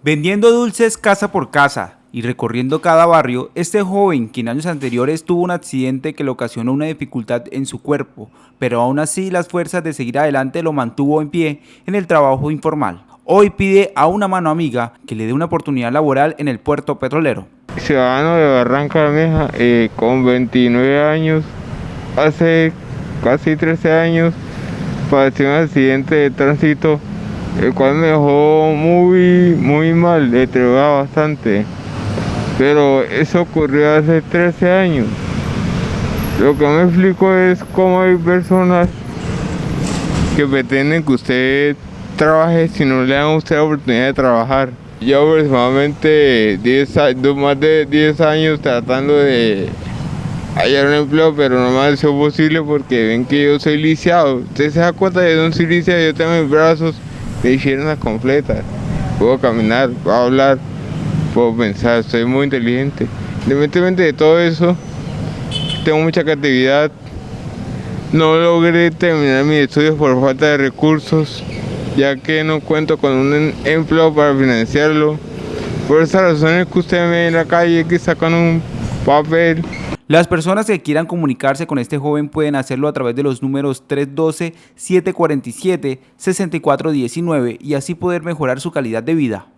Vendiendo dulces casa por casa y recorriendo cada barrio, este joven, que en años anteriores tuvo un accidente que le ocasionó una dificultad en su cuerpo, pero aún así las fuerzas de seguir adelante lo mantuvo en pie en el trabajo informal. Hoy pide a una mano amiga que le dé una oportunidad laboral en el puerto petrolero. Ciudadano de Barranca Bermeja, eh, con 29 años, hace casi 13 años, padeció un accidente de tránsito el cual me dejó muy, muy mal, entregaba bastante. Pero eso ocurrió hace 13 años. Lo que me explico es cómo hay personas que pretenden que usted trabaje si no le dan a usted la oportunidad de trabajar. Yo aproximadamente 10, más de 10 años tratando de hallar un empleo, pero no me ha sido posible porque ven que yo soy lisiado. Usted se da cuenta de que no soy lisiado, yo tengo mis brazos me hicieron las completas. Puedo caminar, puedo hablar, puedo pensar, soy muy inteligente. Independientemente de todo eso, tengo mucha creatividad. No logré terminar mis estudios por falta de recursos, ya que no cuento con un empleo para financiarlo. Por esas razones que usted me ve en la calle, que sacan un papel las personas que quieran comunicarse con este joven pueden hacerlo a través de los números 312-747-6419 y así poder mejorar su calidad de vida.